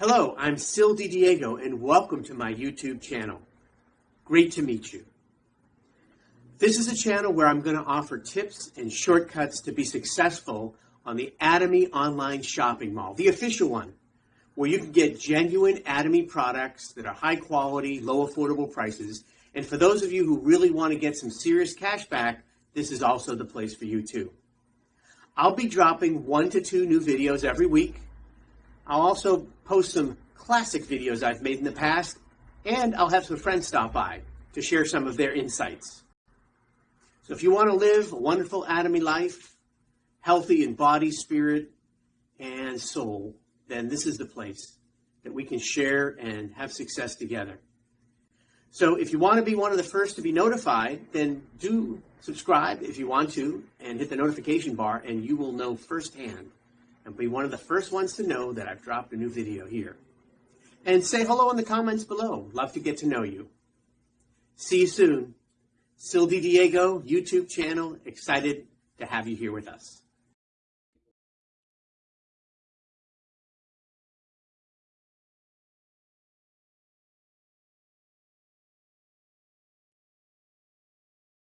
Hello, I'm Sil Diego and welcome to my YouTube channel. Great to meet you. This is a channel where I'm going to offer tips and shortcuts to be successful on the Atomy online shopping mall, the official one, where you can get genuine Atomy products that are high quality, low affordable prices. And for those of you who really want to get some serious cash back, this is also the place for you too. I'll be dropping one to two new videos every week. I'll also post some classic videos I've made in the past, and I'll have some friends stop by to share some of their insights. So if you want to live a wonderful Atomy life, healthy in body, spirit, and soul, then this is the place that we can share and have success together. So if you want to be one of the first to be notified, then do subscribe if you want to and hit the notification bar and you will know firsthand and be one of the first ones to know that I've dropped a new video here. And say hello in the comments below. Love to get to know you. See you soon. Sil Diego YouTube channel. Excited to have you here with us.